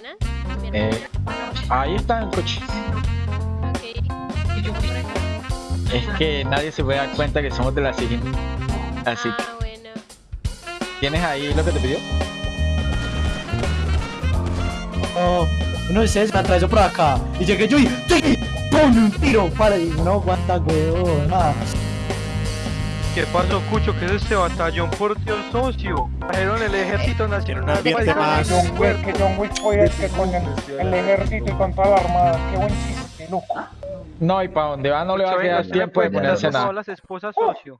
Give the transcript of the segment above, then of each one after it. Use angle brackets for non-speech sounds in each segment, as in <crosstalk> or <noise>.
buenas. Eh, ahí está el coche. Ok. Es que nadie se puede dar cuenta que somos de la siguiente. Así. Ah, bueno. ¿Tienes ahí lo que te pidió? No, no es eso, me atravesó por acá. Y llegué yo y. ¡Pum! un tiro para y no aguanta, weón. ¿Qué pasó, Cucho? ¿Qué es este batallón? Por Dios, socio. Trajeron el ejército nacional. un ambiente más- John Wick, que John Wick fue el que con el, el ejército y con toda la armada. Qué buen chiste, loco. No, y para dónde va no le va a quedar venga, ¿usted le tiempo de ponerse nada. las esposas, socio.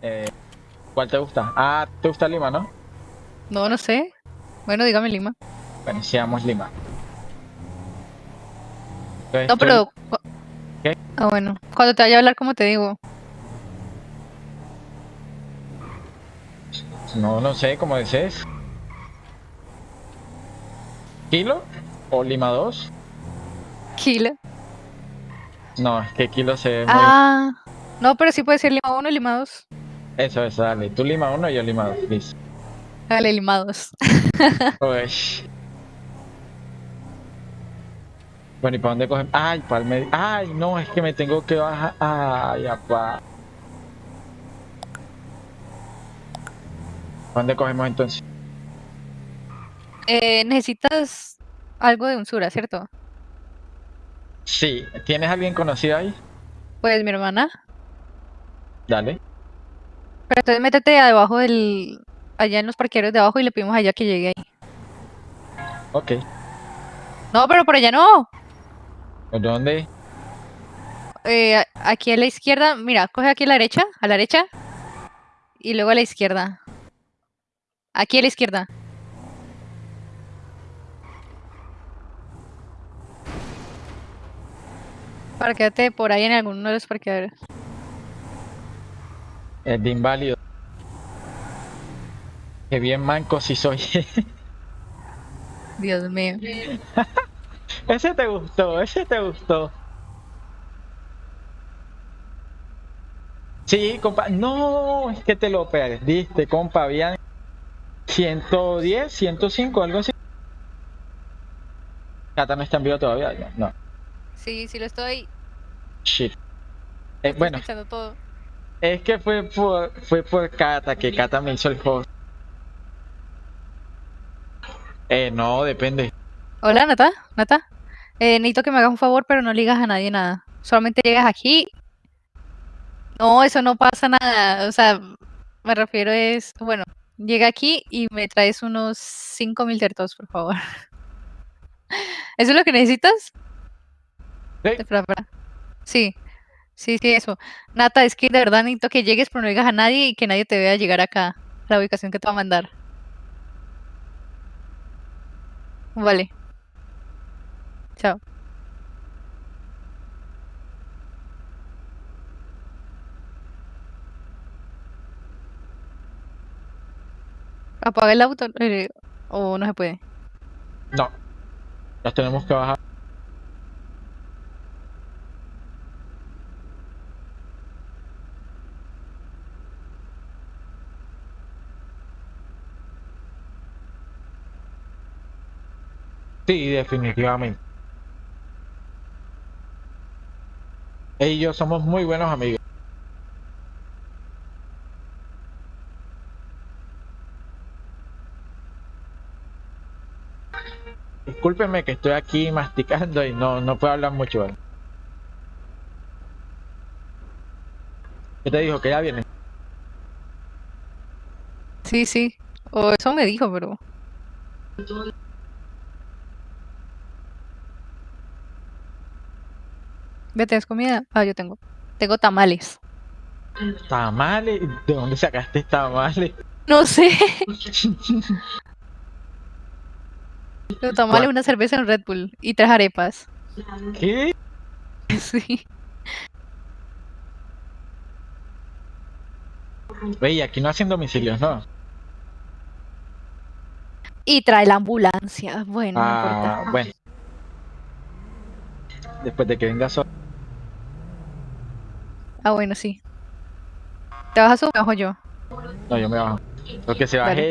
Eh, ¿Cuál te gusta? Ah, ¿te gusta Lima, no? No, no sé. Bueno, dígame Lima. Bueno, seamos Lima. Entonces, No, pero... Ah, bueno. Cuando te vaya a hablar, como te digo? No, no sé, como desees. ¿Kilo? ¿O Lima 2? Kilo. No, es que Kilo se ve muy... Ah. No, pero sí puede ser Lima 1 y Lima 2. Eso, eso, dale. Tú Lima 1 y yo Lima 2, listo. Dale, Lima 2. <laughs> Uy. Bueno, ¿y para dónde cogemos? Ay, para el medio. Ay, no, es que me tengo que bajar. Ay, apá. ¿Para dónde cogemos entonces? Eh, necesitas algo de Unsura, ¿cierto? Sí, ¿tienes alguien conocido ahí? Pues mi hermana. Dale. Pero entonces métete debajo del... Allá en los parqueros de abajo y le pedimos allá que llegue ahí. Ok. No, pero por allá no. ¿Por dónde? Eh, aquí a la izquierda, mira, coge aquí a la derecha, a la derecha. Y luego a la izquierda. Aquí a la izquierda. Parquéate por ahí en alguno de los parqueadores. El de inválido. Qué bien manco si soy. Dios mío. <laughs> ese te gustó, ese te gustó. Sí, compa. No, es que te lo perdiste, compa. Habían 110, 105, algo así. Cata no está en vivo todavía. No. no. Sí, sí lo estoy. Shit. Eh, bueno, todo. es que fue por, fue por Cata, que Cata me hizo el host. Eh, no, depende. Hola, Nata. Nata. Eh, necesito que me hagas un favor, pero no le digas a nadie nada. Solamente llegas aquí. No, eso no pasa nada. O sea, me refiero es, bueno, llega aquí y me traes unos 5000 tertos, por favor. <laughs> ¿Eso es lo que necesitas? Sí. Sí, sí, sí, eso. Nata, es que de verdad necesito que llegues, pero no digas a nadie y que nadie te vea llegar acá, a la ubicación que te va a mandar. Vale. Chao. Apaga el auto eh, o no se puede. No. Nos tenemos que bajar. Sí, definitivamente. Ella y yo somos muy buenos amigos. Discúlpeme que estoy aquí masticando y no, no puedo hablar mucho. ¿Qué te dijo? Que ya viene. Sí, sí. O eso me dijo, pero. ¿Ya tienes comida? Ah, yo tengo. Tengo tamales. Tamales. ¿De dónde sacaste tamales? No sé. <laughs> Los tamales, una cerveza en Red Bull y tres arepas. ¿Qué? <laughs> Sí. Ve, aquí no hacen domicilios, ¿no? Y trae la ambulancia. Bueno, no Ah, importa. bueno. Después de que venga solo. Ah, bueno, sí. ¿Te vas a subir o me bajo yo? No, yo me bajo. Lo que se baje.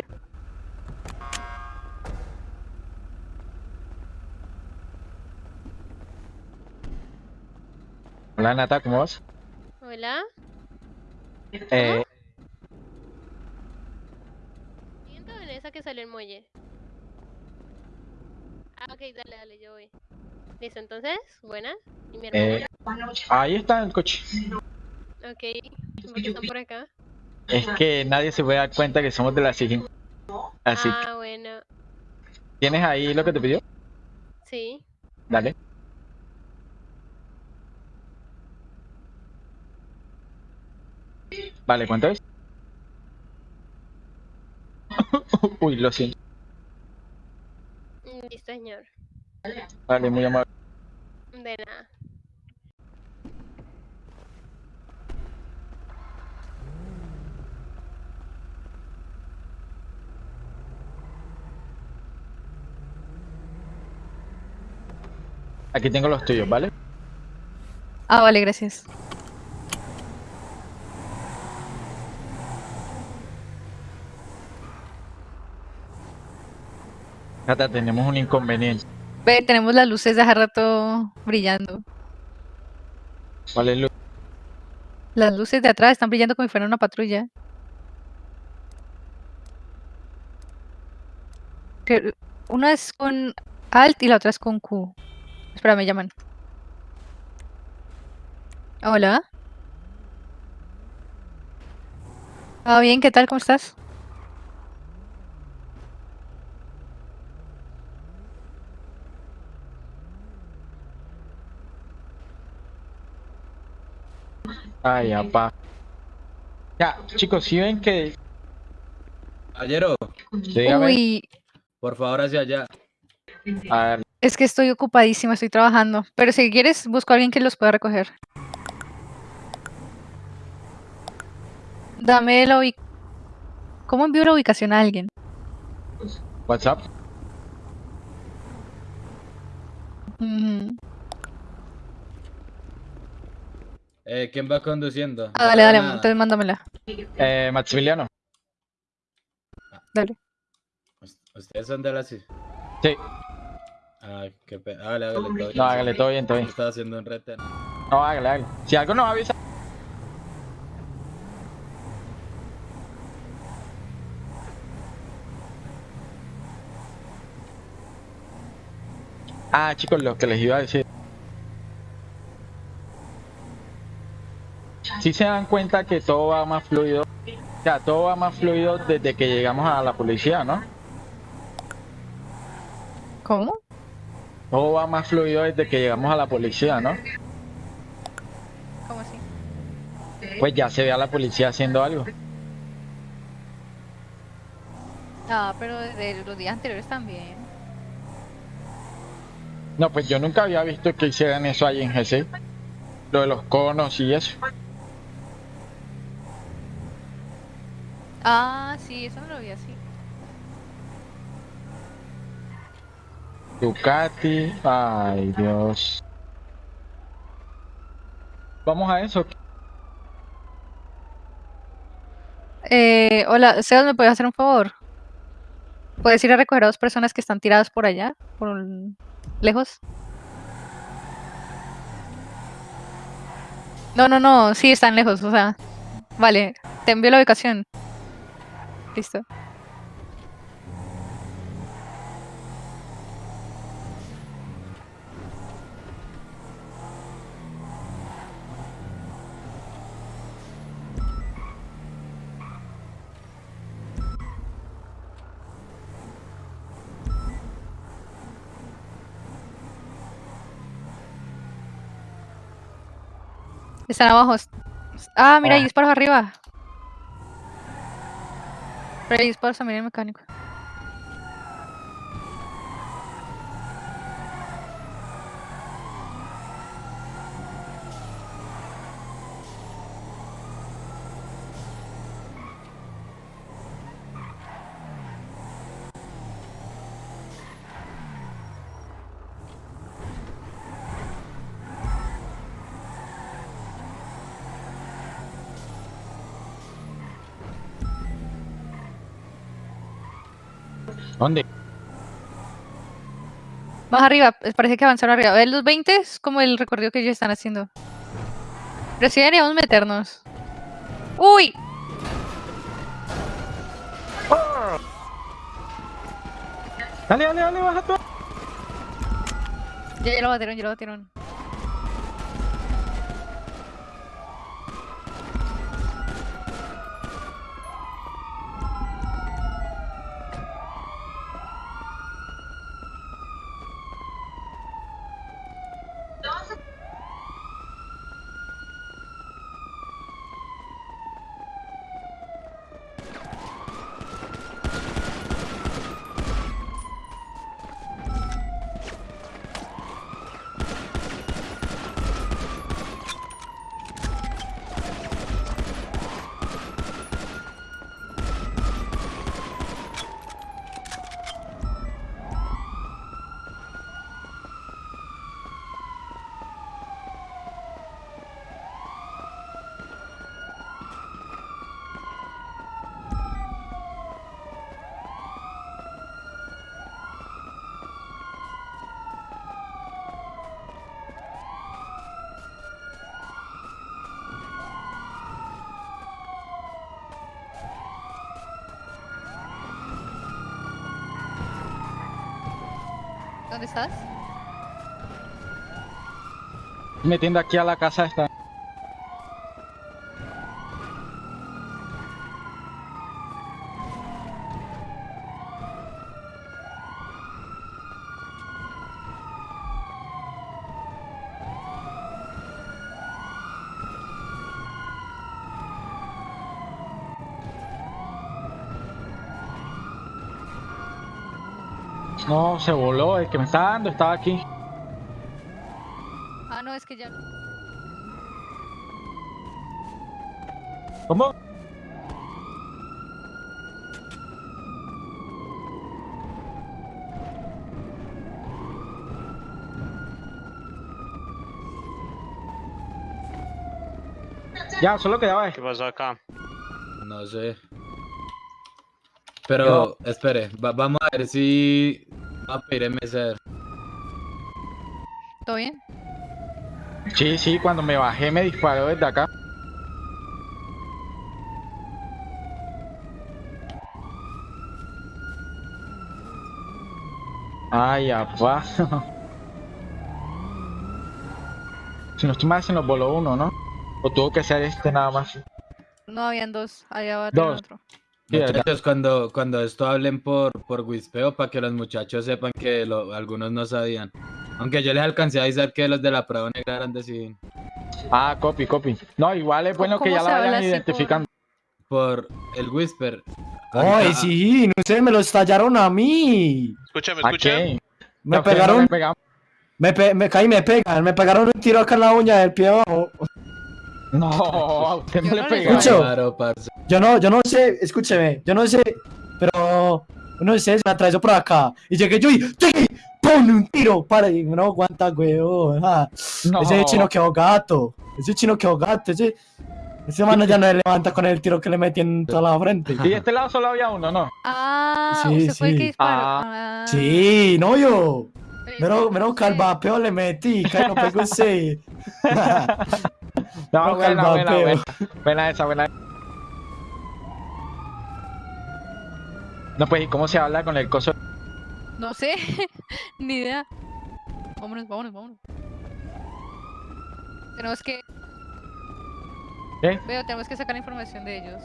Hola Nata, ¿cómo vas? Hola. Eh, Siento en esa que salió el muelle. Ah, ok, dale, dale, yo voy. Listo, entonces, buenas. ¿Y mi hermana? eh, ahí está el coche. Ok, ¿por qué están por acá? Es que nadie se puede dar cuenta que somos de la SIGIN. Así que, Ah, bueno. ¿tienes ahí lo que te pidió? Sí. Dale. Vale, ¿cuánto es? <laughs> Uy, lo siento. Mm, Listo, señor. Vale, muy amable. De nada. Aquí tengo los tuyos, ¿vale? Ah, vale, gracias. Nata, tenemos un inconveniente. Ve, tenemos las luces de hace rato brillando. ¿Cuál es lo- Las luces de atrás están brillando como si fuera una patrulla. Una es con Alt y la otra es con Q. Espera, me llaman. Hola. Ah, bien, ¿qué tal? ¿Cómo estás? Ay, apá. Ya, chicos, si ven que... Dígame, Uy, por favor, hacia allá. a ver, es que estoy ocupadísima, estoy trabajando. Pero si quieres, busco a alguien que los pueda recoger. Dame la ubicación. ¿Cómo envío la ubicación a alguien? WhatsApp. Eh, ¿Quién va conduciendo? Ah, dale, dale, Nada. entonces mándamela. Eh, Maximiliano. Dale. Us- ¿Ustedes son de la CIS? Sí, Ah, qué pena. Hágale, hágale, todo bien. no, hágale, todo bien, todo bien. Estaba haciendo un retén. No, hágale, hágale. Si algo nos avisa. Ah, chicos, lo que les iba a decir. Si se dan cuenta que todo va más fluido, o sea, todo va más fluido desde que llegamos a la policía, ¿no? ¿Cómo? Todo va más fluido desde que llegamos a la policía, ¿no? ¿Cómo así? Pues ya se ve a la policía haciendo algo. Ah, pero desde los días anteriores también. No, pues yo nunca había visto que hicieran eso ahí en GC. Lo de los conos y eso. Ah, sí, eso no lo vi así. Ducati. Ay, Dios. Vamos a eso. Eh, hola, Sebas, ¿me puedes hacer un favor? ¿Puedes ir a recoger a dos personas que están tiradas por allá? Por lejos. No, no, no, sí están lejos, o sea. Vale, te envío la ubicación. Listo. Están abajo. Ah, mira, hay Ah. disparos arriba. Pero hay disparos también en el mecánico. ¿Dónde? Más arriba, eh, parece que avanzaron arriba. ¿Ves los 20? Es como el recorrido que ellos están haciendo. Pero sí deberíamos meternos. ¡Uy! Dale, dale, dale, baja tú. Ya, ya lo batieron, ya lo batieron. ¿Dónde estás? Metiendo aquí a la casa esta. No, se voló, el que me está dando estaba aquí. Ah, no, es que ya. ¿Cómo? Ya, solo quedaba este. ¿Qué pasó acá? No sé. Pero, espere, va- vamos a ver si va a pedir MSR. ¿Todo bien? Sí, sí, cuando me bajé me disparó desde acá. Ay, apá. <laughs> si no estoy mal, se nos voló uno, ¿no? O tuvo que ser este nada más. No, habían dos. Allá va Dos. otro. Muchachos, cuando, cuando esto hablen por, por Wispeo para que los muchachos sepan que lo- algunos no sabían. Aunque yo les alcancé a avisar que los de la prueba negra eran de civil. Ah, copy, copy. No, igual es bueno que ¿Cómo ya la vayan identificando. Por el Whisper. Ay, sí, no sé, me lo estallaron a mí. Escúchame, ¿A escúchame. Me no pegaron, pegamos. me, pe- me caí, me pegan, me pegaron un tiro acá en la uña del pie abajo. No, <laughs> usted no Yo le no. Escucho. Claro, parce. Yo no, yo no sé, escúcheme, yo no sé, pero uno de ustedes me atravesó por acá y llegué yo y ¡Tiki! ¡Pum! un tiro para y no aguanta, weón. ah. No. Ese chino quedó gato, ese chino quedó gato, ese, ese mano ya no le levanta con el tiro que le metí en toda la frente. Y de este lado solo había uno, ¿no? Ah, Sí, usted fue el que sí. disparó. Ah. Ah. Sí, no yo. No sé. calvapeo le metí, que no pegó ese. <laughs> No, buena, buena, buena. Buena esa, buena. No, pues, ¿y cómo se habla con el coso? No sé, <laughs> ni idea. Vámonos, vámonos, vámonos. Tenemos que. ¿Eh? Veo, tenemos que sacar información de ellos.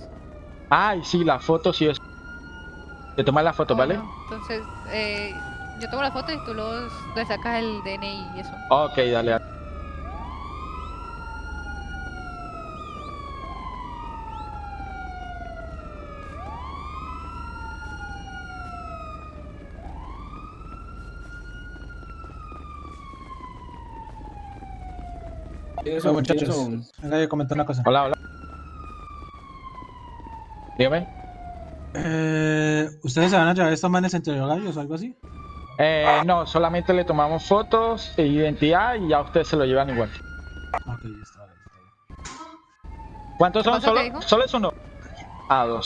Ay, sí, la foto sí es. Te tomas la foto, ¿vale? Entonces, eh, yo tomo la foto y tú los, le sacas el DNI y eso. Ok, dale. Eso, muchachos. Venga, yo comentar una cosa. Hola, hola. Dígame. Eh, ¿Ustedes se van a llevar estos manes entre horarios o algo así? Eh, no, solamente le tomamos fotos e identidad y ya ustedes se lo llevan igual. Ok, ya está. bien. ¿Cuántos son? ¿Cuánto te ¿Solo, es uno? Ah, dos.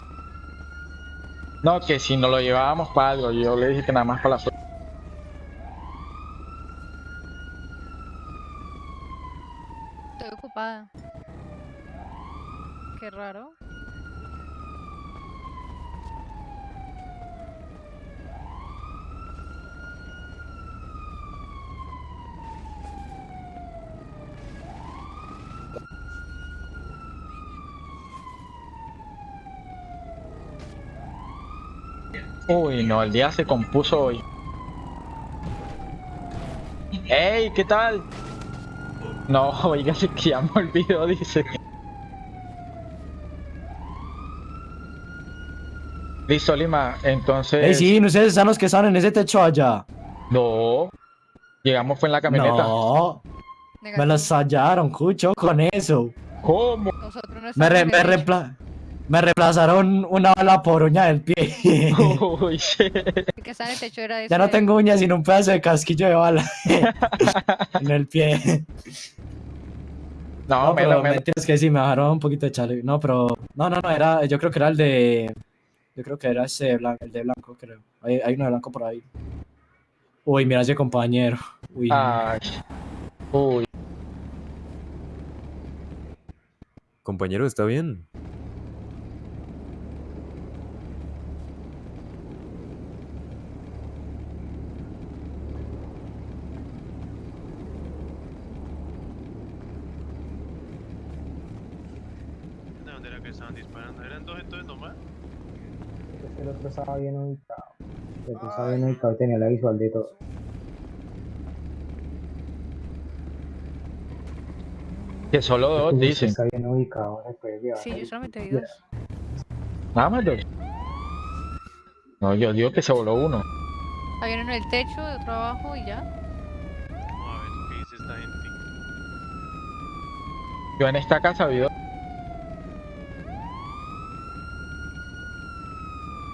No, que si nos lo llevábamos para algo, yo le dije que nada más para la suerte. Estoy ocupada. Qué raro. Uy, no, el día se compuso hoy. ¡Ey! ¿Qué tal? No, <laughs> oiga, que ya me olvidó, dice. Listo, Lima, entonces... Ey, sí, no sé, están los que están en ese techo allá. No. Llegamos fue en la camioneta. No, me los hallaron, cucho, con eso. ¿Cómo? Nosotros no Me, re- me, reempla- me reemplazaron una bala por uña del pie. <laughs> Uy, que está en el techo era ese. ya no tengo uñas sino un pedazo de casquillo de bala <laughs> en el pie. No, No, pero melo. mentiras que sí, me bajaron un poquito de chale. No, pero. No, no, no, era. Yo creo que era el de. Yo creo que era ese blanco, el de blanco, creo. Hay, hay uno de blanco por ahí. Uy, mira ese compañero. Uy. Ay. Uy. Compañero, ¿está bien? ¿De dónde era que estaban disparando? ¿Eran dos entonces nomás? Es que el otro estaba bien ubicado. El otro estaba bien ubicado y tenía la visual de todo. Que solo dos, Este dicen. Está bien ubicado, se puede llevar. Sí, yo solamente vi dos. Nada más dos. No, yo digo que se voló uno. Había uno en el techo, otro abajo y ya. Vamos a ver qué dice esta gente. Yo en esta casa vi dos.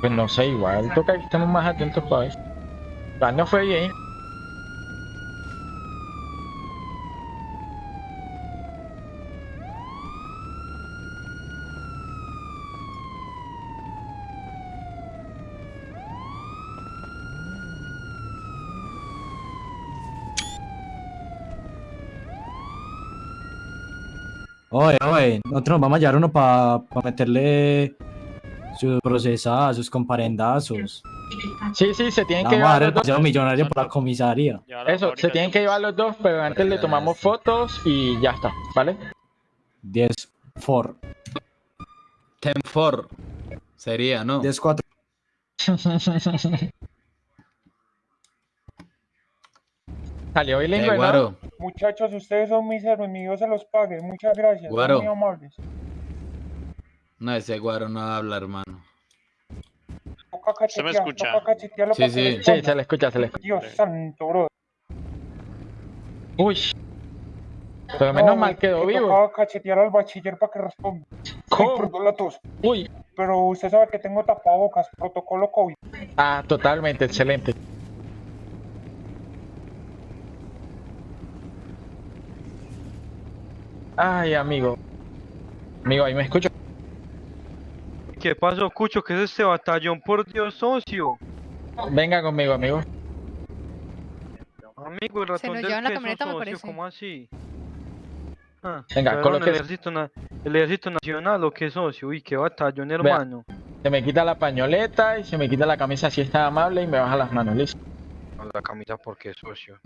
Pues no sé, igual toca que estemos más atentos para ver. Ya no fue bien. Oye, oye, nosotros nos vamos a llevar uno para meterle sus procesadas, sus comparendazos. Sí, sí, se tienen Le que Vamos a dar llevar el los dos. paseo millonario por la comisaría. La Eso, se tienen que llevar los dos, pero antes le tomamos fotos y ya está, ¿vale? 10 for. Ten for. Sería, ¿no? 10 4. <laughs> Salió Eh, bilingüe, ¿no? Guaro, Muchachos, ustedes son mis enemigos, se los pague. Muchas gracias. son Guaro. muy amables. No, ese guaro no habla, hermano. Toca ¿Se me cachetear, escucha? Sí, sí. Sí, se le escucha, se le escucha. Dios santo, bro. Uy. Pero menos mal quedó vivo. Tocaba cachetear al bachiller para que responda. ¿Cómo? perdón la tos. Uy. Pero usted sabe que tengo tapabocas, protocolo COVID. Ah, totalmente, excelente. Ay, amigo. Amigo, ahí me escucho. ¿Qué pasó, Cucho? ¿Qué es este batallón? Por Dios, socio. Venga conmigo, amigo. Amigo, el ratón nos del la queso, camioneta, me socio, parece. ¿cómo así? Ah, Venga, ¿llevaron colóquese. el ejército, na- el ejército nacional o qué, socio? Uy, qué batallón, hermano. Se me quita la pañoleta y se me quita la camisa si está amable y me baja las manos, listo. La camisa, ¿por qué, socio?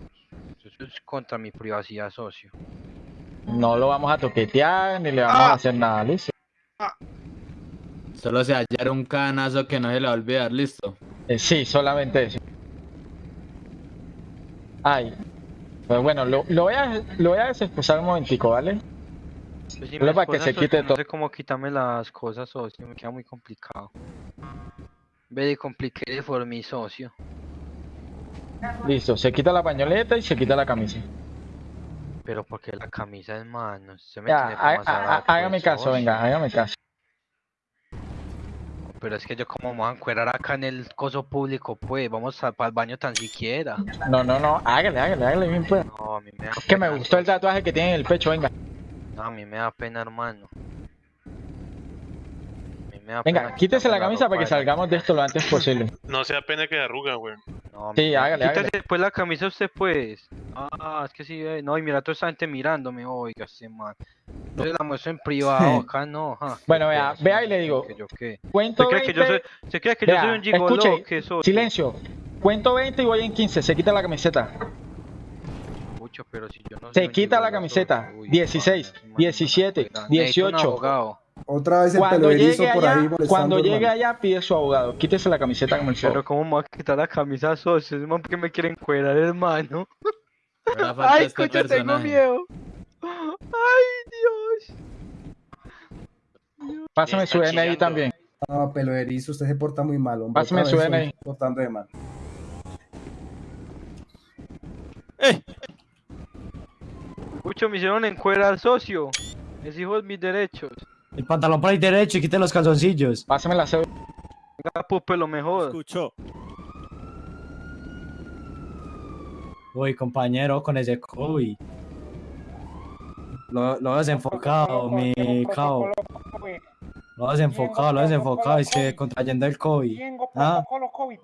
Eso es contra mi privacidad, socio. No lo vamos a toquetear ni le vamos Ah. a hacer nada, listo. Solo se hallar un canazo que no se le va a olvidar, listo. Eh, sí, solamente eso. Ay. Pues bueno, lo, lo voy a, lo voy a desexposar un momentico, ¿vale? Pues si Solo para que se quite no todo. sé cómo quitarme las cosas, socio, me queda muy complicado. Ve de compliqué por mi socio. Listo, se quita la pañoleta y se quita la camisa. Pero porque la camisa es mano, se me Ya, tiene há- azarado, hágame pues, caso, venga, hágame caso. Pero es que yo como me voy a encuerar acá en el coso público, pues, vamos para el baño tan siquiera. No, no, no, hágale, hágale, hágale bien pues. No, a mí me da Es que me pena, gustó el socio. tatuaje que tiene en el pecho, venga. No, a mí me da pena, hermano. A mí me da Venga, pena quítese la camisa para que salgamos de esto lo antes posible. <laughs> No sea pena que arruga, güey. No, Sí, hágale, quítese hágale. después la camisa usted, pues. Ah, es que sí, eh, no, y mira, toda esa gente mirándome, oiga, ese man. Yo se la muestro en privado, acá no, ja. Bueno, vea, vea y le digo, que yo qué. Cuento ¿Se cree que yo soy, 20. se cree que yo Vea, soy un gigoló? escuche, ¿Qué soy? Silencio. Cuento 20 y voy en 15. Se quita la camiseta. Escucho, pero si yo no soy Se quita la gigoló, camiseta. uy, 16, pana, ese man es una 17, cuerda. Necesito un 18. abogado. Otra vez el Cuando llegue por ahí allá, molestando, cuando llegue hermano. allá, pide su abogado. Quítese la camiseta como el Pero cómo me va a quitar la camisa socio, es porque me quieren cuerar, hermano. Ay, este escucha, tengo miedo. Ay, Dios. Pásame su DNI también. No, pelo erizo, usted se porta muy mal, hombre. Pásame su DNI. Portando de mal. Escucho, me hicieron encuerar socio. Es hijo de mis derechos. El pantalón por ahí derecho y quite los calzoncillos. Pásame la cédula. Venga, pupe, lo mejor. Escucho. Uy, compañero, con ese COVID. Lo, lo he desenfocado, mi cabo. Lo he desenfocado, lo he desenfocado. Es que contrayendo el COVID. Tengo Ah, protocolo COVID.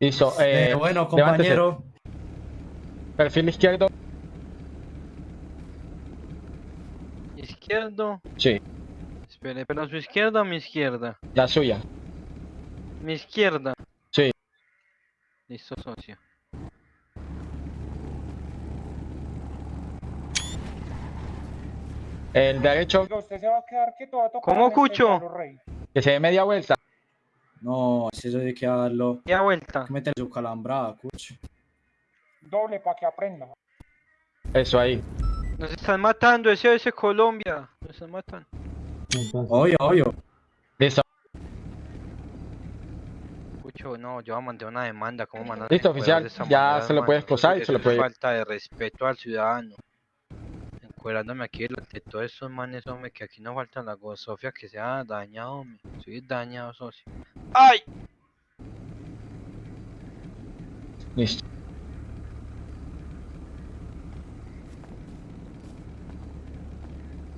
Listo. Eh, eh, bueno, levántese. compañero. Perfil izquierdo. Izquierdo. Sí, Espere, pero su izquierda o mi izquierda. la suya. Mi izquierda. Sí. Listo, socio. El derecho, Oiga, usted se va a quedar quieto, va a tocar ¿Cómo, Cucho? que se dé media vuelta. No, si eso hay que darlo. Ya vuelta. Meter su calambrada, cucho. Doble para que aprenda. Eso ahí. Nos están matando, ese es Colombia. Nos están matando. Obvio, obvio. Listo. Escucho, no, yo mandé una demanda. ¿Cómo mandan Listo, oficial. de Ya se lo puede hermano? esposar y se lo es puede- falta de respeto al ciudadano. Encuerándome aquí delante de todos estos manes, hombre, que aquí no falta la gozofia que se ha dañado, hombre. Soy dañado, socio. ¡Ay! Listo.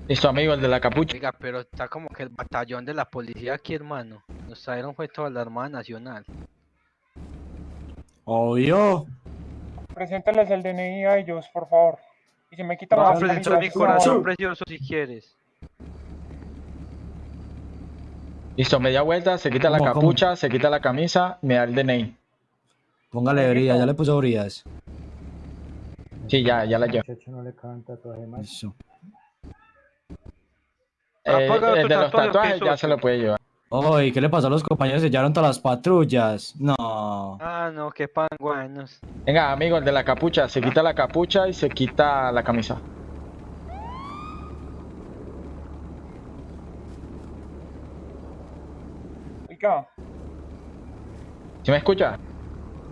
Listo, amigo, el de la capucha. Oiga, pero está como que el batallón de la policía aquí, hermano. Nos trajeron fue toda la Armada Nacional. Obvio. Preséntales el DNI a ellos, por favor. Y se me quita la presentar camisa, mi corazón precioso si quieres. Listo, media vuelta, se quita la ¿Cómo, cómo? capucha, se quita la camisa, me da el DNI. Póngale brilla, ya le puso brillas. Sí, ya, ya la llevo. no le. Eso. Eh, el de los tatuaje, ¿o qué, tatuajes ya se lo puede llevar. Uy, ¿qué le pasó a los compañeros? Se llevaron todas las patrullas. No. Ah, no, qué panguanos. Venga, amigo, el de la capucha, se quita la capucha y se quita la camisa. Oiga, ¿Sí me escucha?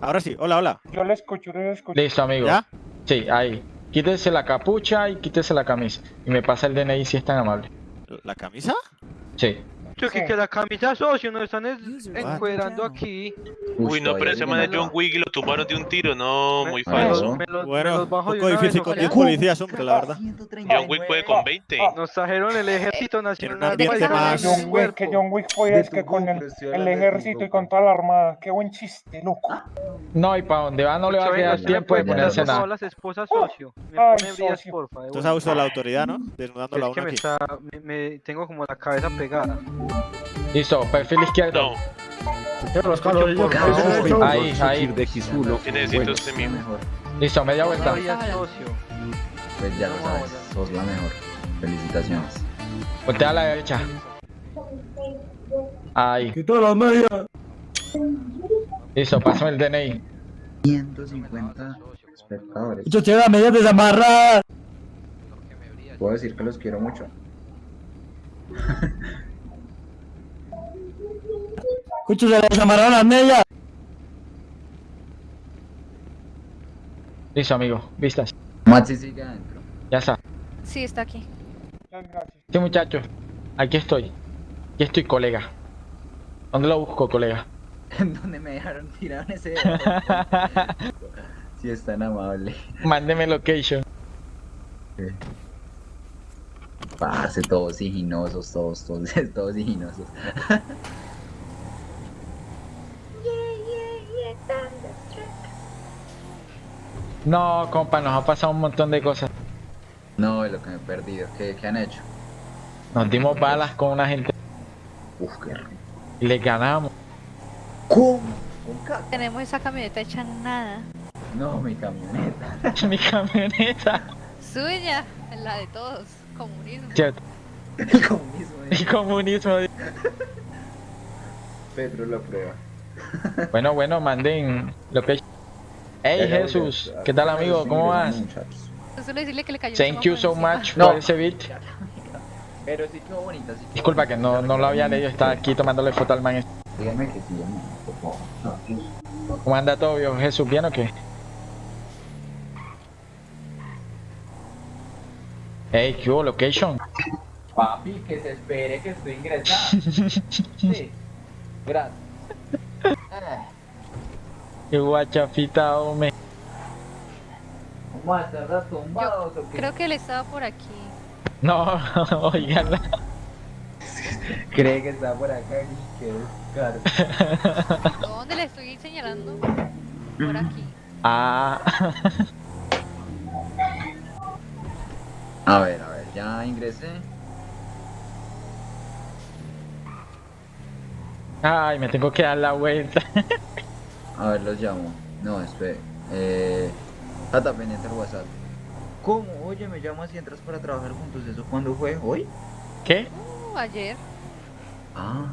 Ahora sí, hola, hola. yo le escucho, yo le escucho. Listo, amigo. ¿Ya? Sí, ahí. Quítese la capucha y quítese la camisa. Y me pasa el DNI si es tan amable. ¿La camisa? Sí. Yo que, Sí. que la camisa socio nos están es- encuerando aquí. Uy, no, pero ese man es John Wick y lo tumbaron de un tiro, no, muy falso. Bueno, los un bajo de poco una difícil con ojalá. 10 policías, hombre, la verdad. John Wick puede con 20. Nos trajeron el ejército nacional. John Wick, que John Wick fue es que con el, el ejército y con toda la armada. Qué buen chiste, loco. No, y para donde va no le va a quedar tiempo de poner, ponerse nada. las esposas socio. Me Ay, pone brillas, socio. porfa. de Entonces una. abuso de la autoridad, ¿no? Desnudándola a Es que uno me aquí. me- tengo como la cabeza pegada. Listo, perfil izquierdo. No, Ahí, ahí. ¿qué necesita usted mismo? Listo, media vuelta. Pues ya lo sabes, sos la mejor. Felicitaciones. Voltea a la derecha. Ahí. Quitó las medias. Listo, pásame el DNI. 150 espectadores. Yo tiene las medias desamarradas. Puedo decir que los quiero mucho. <laughs> Cucho, se le desamarraron las medias. Listo, amigo. Vistas. Maxi sigue adentro. Ya está. Sí, está aquí. Sí, muchachos. Aquí estoy. Aquí estoy, colega. ¿Dónde lo busco, colega? <laughs> ¿En dónde me dejaron tirado en ese Si <laughs> es tan amable. Mándeme location. Parce, todos siginosos, todos, todos, <laughs> todos siginosos. No, compa, nos ha pasado un montón de cosas. No, es lo que me he perdido. ¿Qué, qué han hecho? Nos dimos balas con una gente Uf, qué rico. y le ganamos. ¿Cómo? Tenemos esa camioneta hecha nada. No, mi camioneta. <laughs> Mi camioneta. Suya, la de todos. Comunismo. Cierto. <laughs> El comunismo. El comunismo. Pedro lo prueba. Bueno, bueno, manden lo que... Hey Jesús. ¿qué tal amigo? ¿Cómo vas? Solo decirle que le cayó Thank you so much No. por ese beat. Pero sí quedó bonita, sí. Disculpa que no, no lo había leído, estaba aquí tomándole foto al man. Dígame que sí, amor, por favor. ¿Cómo anda todo, viejo Jesús? ¿Bien o qué? Hey, ¿qué hubo, location? Papi, que se espere que estoy ingresando. <laughs> Sí. Gracias. Ah, <laughs> Qué guachafita, hombre. ¿Cómo estar tumbados o qué? Creo que él estaba por aquí. No, <laughs> oiganla. Cree que está por acá y que descaro. <laughs> ¿Dónde le estoy señalando? Por aquí. Ah, A ver, a ver, ya ingresé. ay, me tengo que dar la vuelta. <laughs> A ver, los llamo. No, espere. Eh. Tata pendiente el WhatsApp. ¿Cómo? Oye, me llamas y entras para trabajar juntos. ¿Eso cuándo fue? ¿Hoy? ¿Qué? Uh, ayer. Ah.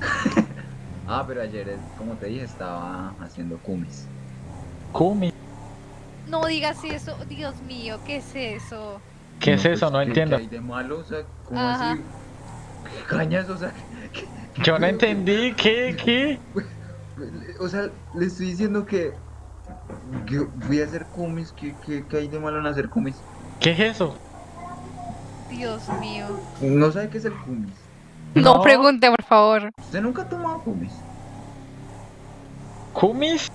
<laughs> ah, pero ayer, eh, como te dije, estaba haciendo kumis. Kumi. No digas eso, Dios mío, ¿qué es eso? ¿Qué es pues, eso? No ¿qué- entiendo. ¿Qué hay de malo? O sea, ¿cómo Ajá. así? ¿Qué cañas? O sea, Yo no entendí. ¿Qué? ¿Qué? <laughs> o sea, le estoy diciendo que. que voy a hacer kumis. ¿Qué, qué, qué hay de malo en hacer kumis? ¿Qué es eso? Dios mío. No sabe qué es el kumis. No, pregunte, por favor. ¿Usted nunca ha tomado kumis? ¿Kumis?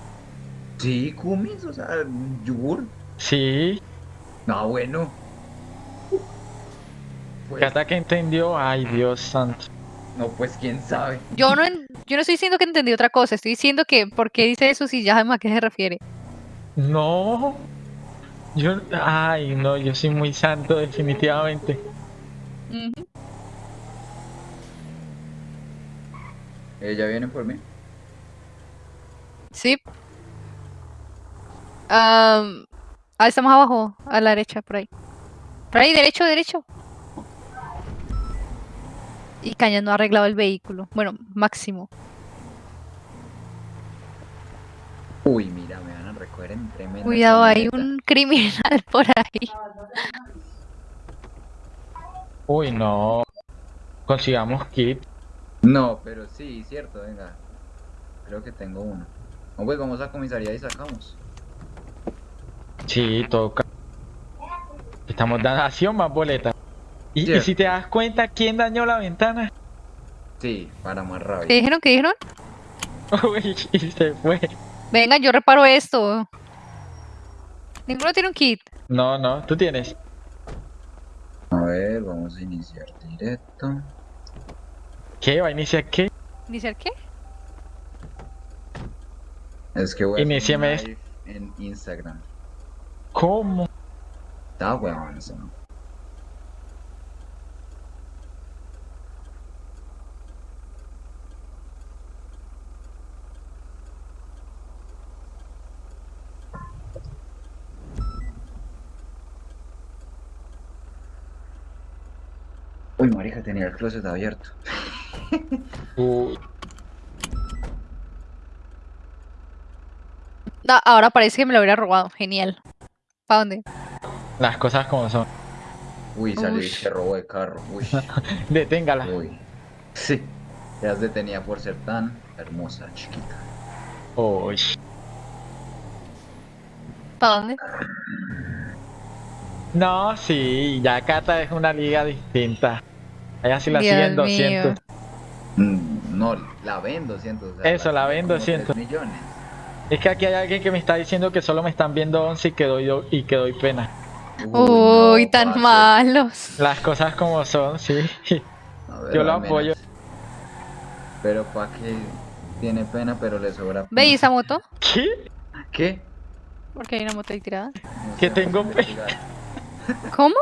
Sí, kumis, o sea, yogur. Sí. No, bueno. Pues, Hasta que entendió. Ay, Dios santo. no, pues quién sabe. Yo no, en- yo no estoy diciendo que entendí otra cosa, estoy diciendo que por qué dice eso si ya sabemos a qué se refiere. No. Yo. Ay, no, yo soy muy santo, definitivamente. Ujú. ¿Ella viene por mí? Sí. Ah, estamos abajo, a la derecha, por ahí. Por ahí, derecho, derecho. Y Caña no ha arreglado el vehículo. Bueno, máximo. Uy, mira, me van a recoger en tremenda. Cuidado, hay un criminal <laughs> por ahí. Uy, no. Consigamos kit. No, pero sí, cierto, venga. Creo que tengo uno. No, pues vamos a comisaría y sacamos. Sí, toca. Estamos dando o más boletas. Y, si te das cuenta, ¿quién dañó la ventana? Sí, para más rabia. ¿Qué dijeron? ¿Qué dijeron? <laughs> Uy, y se fue. Venga, yo reparo esto. Ninguno tiene un kit. No, no, tú tienes. A ver, vamos a iniciar directo. ¿Qué? ¿Va a iniciar qué? ¿Iniciar qué? Es que voy live en Instagram. ¿Cómo? Está huevón eso, ¿no? Uy, marica, tenía el closet abierto. <laughs> Uy, No, ahora parece que me lo hubiera robado. Genial. ¿Para dónde? las cosas como son. Uy, salí Ush. que robo de carro. Uy. <laughs> Deténgala. Uy. Sí. Quedas detenida por ser tan hermosa, chiquita. Uy. ¿Para dónde? No, sí, ya Cata es una liga distinta. Allá sí la Dios siguen mío. 200. Mm, no, la ven 200. o sea, Eso, la ven como 200. 3 millones. Es que aquí hay alguien que me está diciendo que solo me están viendo 11 y que doy, y que doy pena. Uy, tan malos. Las cosas como son, sí. Ver, Yo lo apoyo. Pero pa' que tiene pena, pero le sobra. ¿Ve ¿y esa moto? ¿Qué? ¿Qué? Porque hay una moto ahí tirada. No Que tengo pena. ¿Cómo?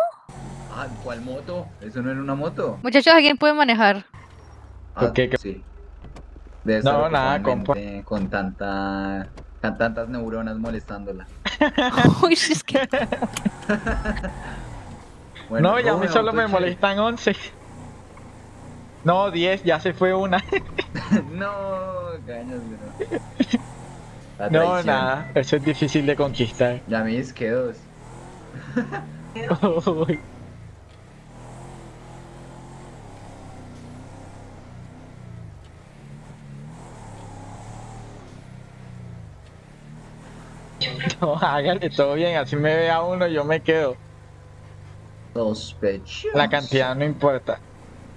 Ah, ¿cuál moto? ¿Eso no era una moto? Muchachos, ¿alguien puede manejar? Ah, ¿Qué, qué? sí. Debe No, nada, mente con tanta con tantas neuronas molestándola. <laughs> Uy, es que... <laughs> Bueno, no, ya a mí solo me molestan 11. No, 10, ya se fue una. <laughs> no, cañas, bro. No, nada, eso es difícil de conquistar. Ya a mí es que dos. Uy. <laughs> No, hágale todo bien, así me vea uno, yo me quedo. Sospechoso. La cantidad no importa.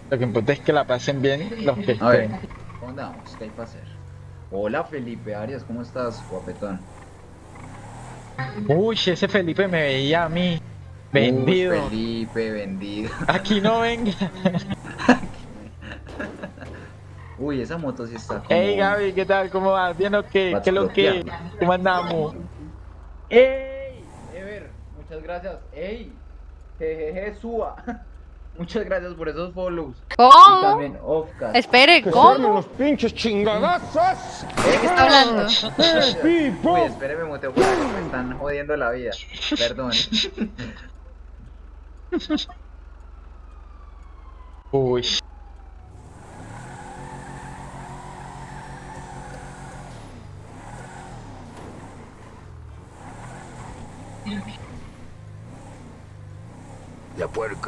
Lo que importa es que la pasen bien los que A ver, estén. ¿cómo andamos? ¿Qué hay para hacer? Hola Felipe Arias, ¿cómo estás, guapetón? Uy, ese Felipe me veía a mí. Vendido. Uy, Felipe, vendido. Aquí no venga. <laughs> Uy, esa moto sí está como... Hey Gaby, ¿qué tal? ¿Cómo vas? ¿Bien o qué? ¿Qué es lo que? ¿Cómo andamos? ¡Ey! Ever, muchas gracias. ¡Ey! Jejeje, suba. <laughs> Muchas gracias por esos follows. Y ¿Cómo? también Offcast. Espere, ¿cómo? pinches chingadazos! ¿De qué está hablando? <laughs> Uy, espéreme, muteo por acá, me están jodiendo la vida. Perdón. Uy.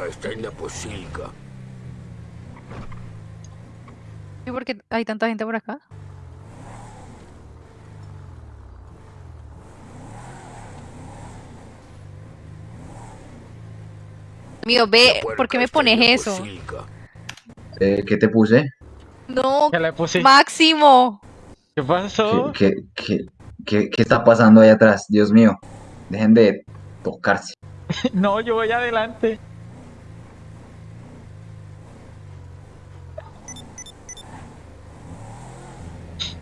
Está en la posilga. ¿Y por qué hay tanta gente por acá? Mío, ve, ¿por qué me pones eso? Eh, ¿Qué te puse? No, ¿Qué le puse? Máximo. ¿Qué pasó? ¿Qué, qué, qué, qué está pasando ahí atrás? Dios mío. Dejen de tocarse. <laughs> No, yo voy adelante.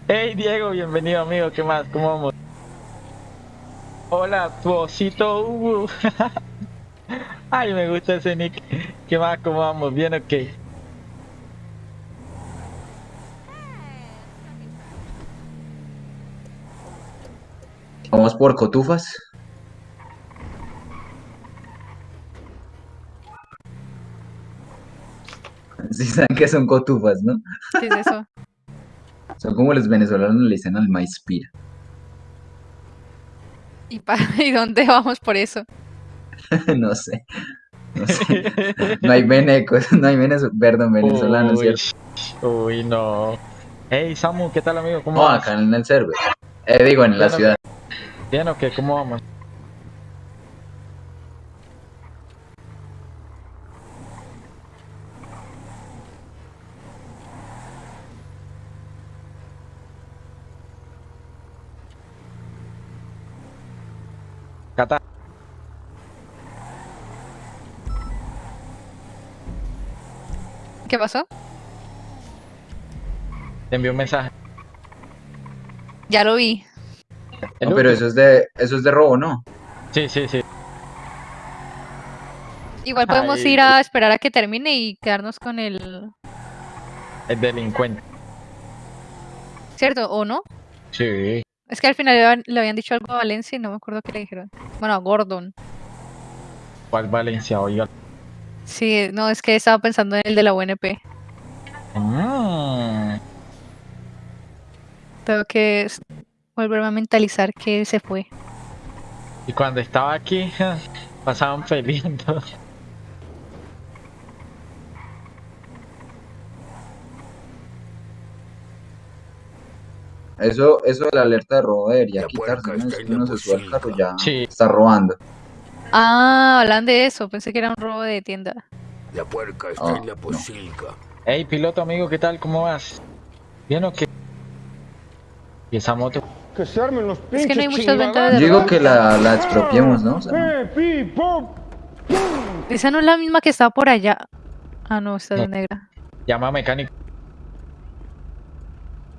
Hey Diego, bienvenido amigo, ¿qué más? ¿Cómo vamos? Hola, tu osito Hugo. <laughs> Ay, me gusta ese nick. ¿Qué más? ¿Cómo vamos? ¿Bien o qué? Vamos por cotufas. Sí saben que son cotufas, ¿no? ¿Qué es eso? Son como los venezolanos le dicen al maíz pira. ¿Y, <laughs> ¿Y dónde vamos por eso? <laughs> no sé. No sé. No hay venecos, <laughs> no hay venezolanos, perdón, venezolanos, Uy, ¿cierto? Uy, no. Hey Samu, ¿qué tal amigo? ¿Cómo No, vas? acá en el server. Eh, digo, en la ciudad. ¿Bien o qué? ¿Cómo vamos? Cata. ¿Qué pasó? Te envió un mensaje. Ya lo vi. No, pero eso es de, eso es de robo, ¿no? Sí, sí, sí. Igual podemos Ay, ir a esperar a que termine y quedarnos con el... El delincuente. ¿Cierto? ¿O no? Sí. Es que al final le habían- dicho algo a Valencia y no me acuerdo qué le dijeron. Bueno, a Gordon. ¿Cuál Valencia? Oiga. Sí, no, es que estaba pensando en el de la UNP. Mm. Tengo que volverme a mentalizar que se fue. Y cuando estaba aquí, <laughs> pasaban peleando. Eso, eso de la alerta de robo debería quitarse, ¿no? la uno se sube al carro ya Sí. está robando. Ah, hablan de eso. Pensé que era un robo de tienda. La puerca está Ah, en la no. posilga. Hey, piloto amigo, ¿qué tal? ¿Cómo vas? ¿Bien o qué? ¿Y esa moto? Que se armen los pinches Es que no hay muchas ventas Yo de digo que la, la expropiemos, ¿no? O sea, ¡Eh, pi, pop! Esa no es la misma que está por allá. Ah, no, está de No. negra. Llama a mecánico.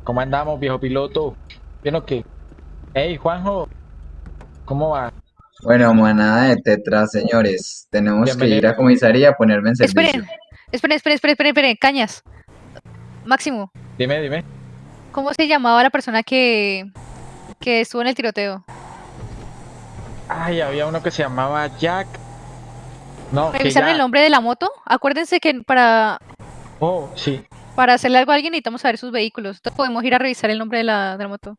¿Cómo andamos, viejo piloto? ¿Bien o qué? Hey, Juanjo. ¿Cómo va? Bueno, manada de tetras, señores. Tenemos que ir a comisaría a ponerme en servicio. Esperen, esperen, esperen, esperen, esperen, esperen, cañas. Máximo, Dime, dime. ¿cómo se llamaba la persona que, que estuvo en el tiroteo? Ay, había uno que se llamaba Jack. No, que ¿Revisaron ya... el nombre de la moto? Acuérdense que para, Oh, sí. Para hacerle algo a alguien necesitamos saber sus vehículos. Entonces podemos ir a revisar el nombre de la, de la moto.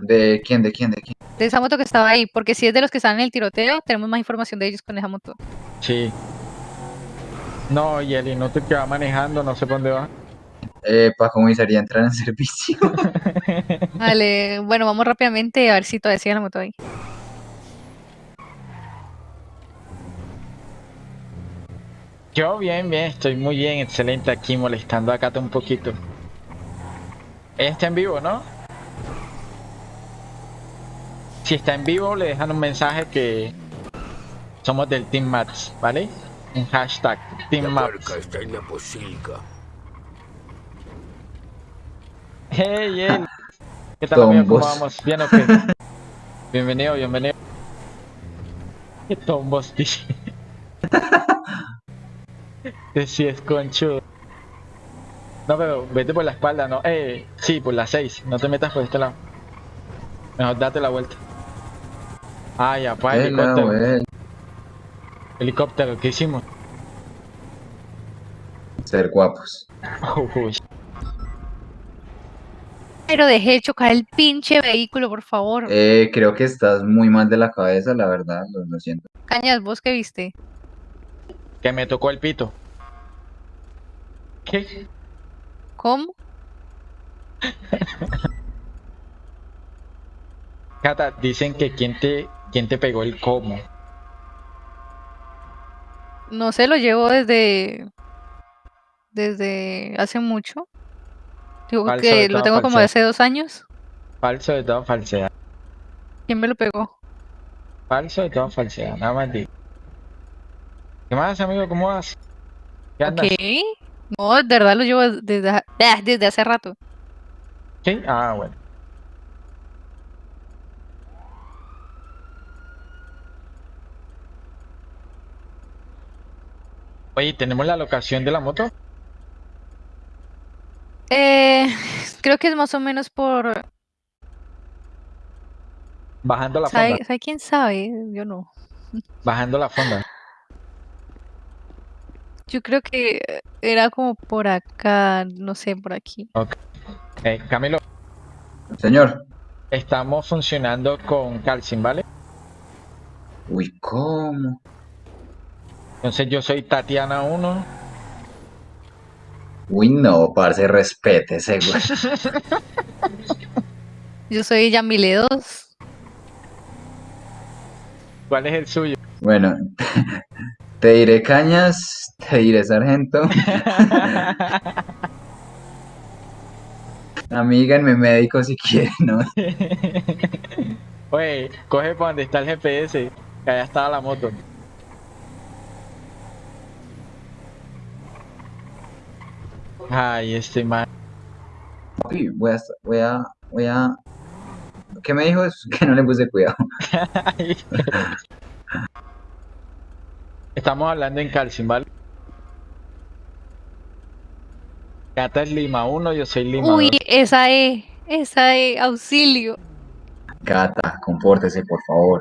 ¿De quién? ¿De quién? ¿De quién? De esa moto que estaba ahí, porque si es de los que estaban en el tiroteo, tenemos más información de ellos con esa moto. Sí. No, y el inútil que va manejando, no sé por dónde va. Eh, para comisaría entrar en servicio. <laughs> Vale, bueno, vamos rápidamente a ver si todavía sigue la moto ahí. Yo bien, bien, estoy muy bien, excelente aquí molestando a Cata un poquito. Ella está en vivo, ¿no? Si está en vivo, le dejan un mensaje que somos del Team Mats, ¿vale? Un hashtag Team La Mats. puerca está en la posilga. Hey, hey. ¿Qué tal, amigo? ¿Cómo vamos? ¿Bien o qué? <laughs> bienvenido, bienvenido. ¿Qué tombos, dice? <laughs> Sí es conchudo. No, pero vete por la espalda, no. Eh, sí, por la 6. No te metas por este lado. Mejor date la vuelta. Ah, ya, pa, Eh, helicóptero. Helicóptero, ¿qué hicimos? Ser guapos. Uy. Pero dejé de chocar el pinche vehículo, por favor. Eh, creo que estás muy mal de la cabeza, la verdad. Lo, lo siento. Cañas, ¿vos qué viste? Que me tocó el pito. ¿Qué? ¿Cómo? Cata, dicen que quién te, quién te pegó el cómo. No sé, lo llevo desde. desde hace mucho. Digo Falso que lo tengo como de hace dos años. Falso de toda falsedad. ¿Quién me lo pegó? Falso de toda falsedad, nada más digo. ¿Qué más, amigo? ¿Cómo vas? ¿Qué andas? ¿Qué? No, de verdad lo llevo desde, ah, desde hace rato. ¿Sí? Ah, bueno. Oye, ¿tenemos la locación de la moto? Eh, creo que es más o menos por. Bajando la fonda. ¿Sabe, sabe quién sabe? Yo no. Bajando la fonda. Yo creo que era como por acá, no sé, por aquí. Ok. Eh, Camilo, Señor. estamos funcionando con Calcin, ¿vale? Uy, ¿cómo? Entonces yo soy Tatiana 1. Uy, no, parce, respétese, güey. <laughs> Yo soy Yamile 2. ¿Cuál es el suyo? Bueno, te diré cañas, te diré sargento. <laughs> Amíganme médico si quieren, ¿no? <laughs> Oye, coge para donde está el GPS, que allá estaba la moto. Ay, este man. Voy a, voy a, voy a... ¿Qué me dijo? Es que no le puse cuidado. <laughs> Estamos hablando en Calcin, ¿vale? Cata es Lima 1, yo soy Lima Uy, 2. esa E, esa E, auxilio. Cata, compórtese, por favor.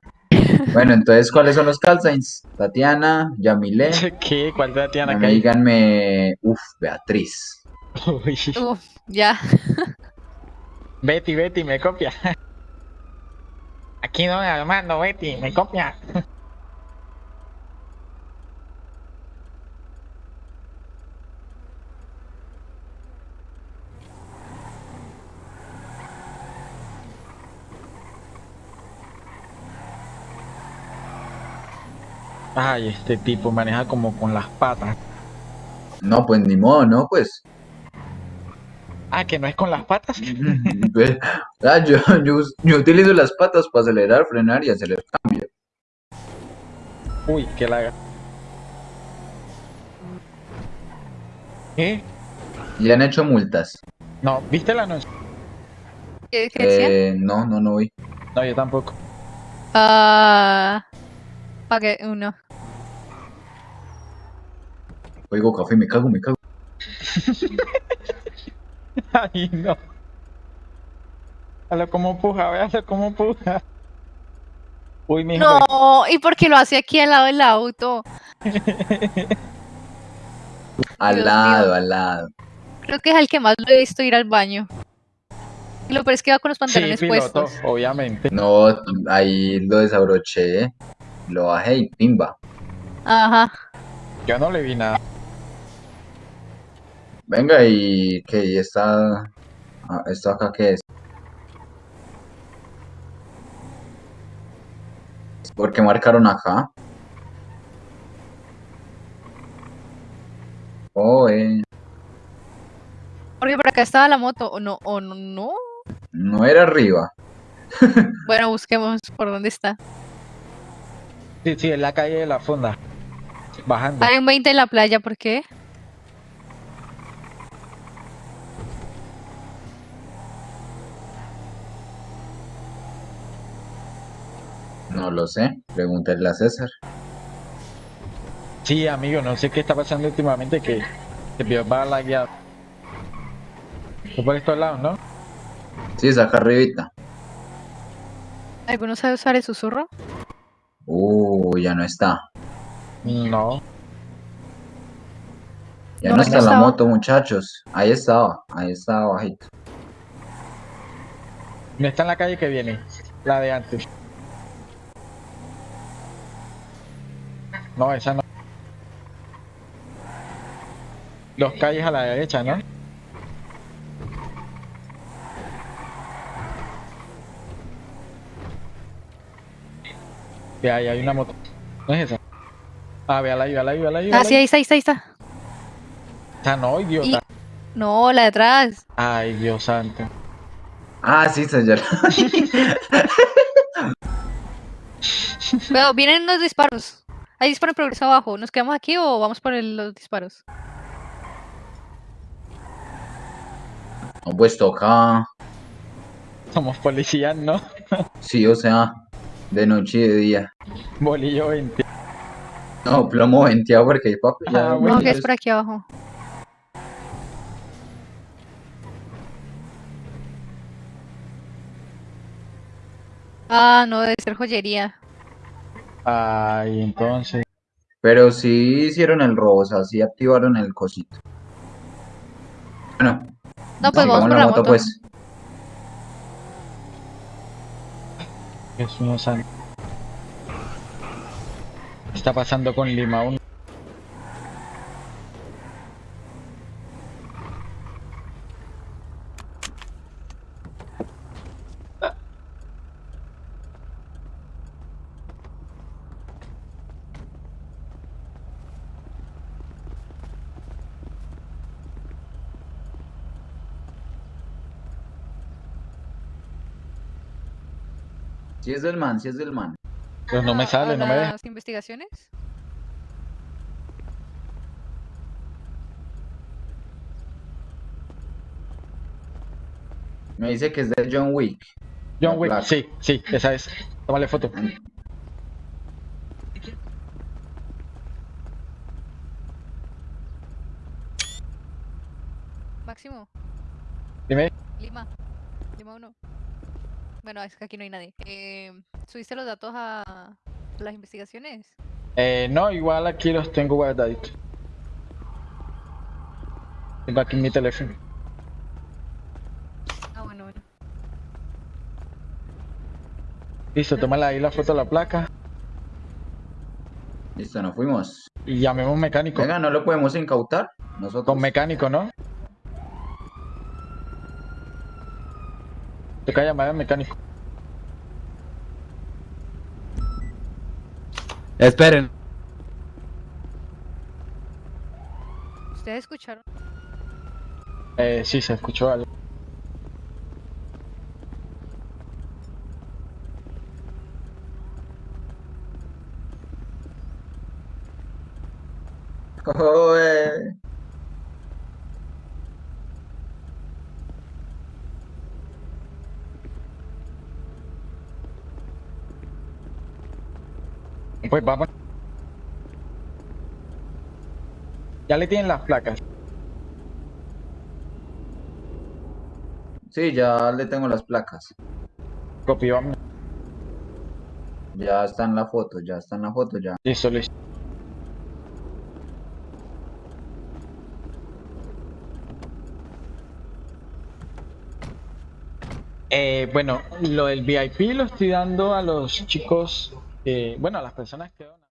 Bueno, entonces, ¿cuáles son los call signs? Tatiana, Yamile. <laughs> ¿Qué? ¿Cuál Tatiana que? Díganme, uf, Beatriz. Uy. Uf, ya. Betty, Betty, me copia. Aquí no, Armando, Betty, me copia. Ay, este tipo maneja como con las patas. No, pues ni modo, ¿no? Pues. Ah, que no es con las patas. <laughs> Ah, yo, yo, yo, utilizo las patas para acelerar, frenar y hacer el cambio. Uy, que la ¿Qué? Y le han hecho multas. No, ¿viste la noche? ¿Qué, qué eh, no, no, no vi. No, yo tampoco. Ah. Ok, uno. Oigo café, me cago, me cago. <laughs> Ay, no. Véalo cómo puja, véalo cómo puja. Uy, mijo. No, ¿y por qué lo hace aquí al lado del auto? <laughs> Al Dios lado, mío. al lado. Creo que es el que más lo he visto ir al baño. Y lo peor es que va con los Sí, pantalones piloto, puestos. obviamente. No, ahí lo desabroché, lo bajé y pimba. Ajá. Yo no le vi nada. Venga, y que y está. ah, ¿Esto acá qué es? ¿Por qué marcaron acá? Oh, eh. Porque por acá estaba la moto. O no, o no, no. No era arriba. <laughs> Bueno, busquemos por dónde está. Sí, sí, en la calle de la fonda. Bajando. Hay un 20 en la playa, ¿por qué? No lo sé. Pregúntale a César. Sí, amigo, no sé qué está pasando últimamente que se vio va la guía. Fue por estos lados, ¿no? Sí, saca arribita. ¿Alguno sabe usar el susurro? Uh, ya no está. No. Ya ¿Dónde no está la estaba? moto, muchachos. Ahí estaba, ahí estaba bajito. No está en la calle que viene. La de antes. No, esa no. Dos calles a la derecha, ¿no? Ve ahí hay una moto. ¿No es esa? Ah, véala ahí, véala ahí, véala ahí. Ah, sí, ahí está, ahí está, ahí está. Esa no, idiota. Y- No, la de atrás. Ay, Dios santo. Ah, sí, señor. <laughs> Cuidado, vienen los disparos. Hay disparo en progreso abajo. ¿Nos quedamos aquí o vamos por el- los disparos? No, pues toca. Somos policías, ¿no? Sí, o sea, de noche y de día. Bolillo 20. No, plomo venteado porque hay papi. Ah, No, que es por aquí abajo. Ah, no, debe ser joyería. Ay, entonces. Pero sí hicieron el robo, o sea, sí activaron el cosito. Bueno, No, pues vamos por la la moto, moto. pues. Jesús mío santo. ¿Qué está pasando con Lima 1? Sí es del man, sí es del man. Pues no me ¿A sale, no me deja. las investigaciones? Me dice que es de John Wick. John Wick, placa. sí, sí, esa es. Tómale foto. Máximo. Dime. Lima. Lima 1. Bueno, es que aquí no hay nadie. Eh, ¿Subiste los datos a las investigaciones? Eh, no, igual aquí los tengo guardaditos. Tengo aquí mi teléfono. Ah, bueno, bueno. Listo, tómale ahí la foto de la placa Listo, nos fuimos. y llamemos un mecánico. Venga, ¿no lo podemos incautar? Nosotros. Con mecánico, ¿no? Toca llamar al mecánico. Esperen. ¿Ustedes escucharon? Eh, sí, se escuchó algo. <laughs> Joder. Pues vamos. Ya le tienen las placas. Sí, ya le tengo las placas. Copy, vamos. Ya está en la foto, ya está en la foto, ya. Listo, listo. Eh, bueno, lo del VIP lo estoy dando a los chicos, eh, bueno, las personas que...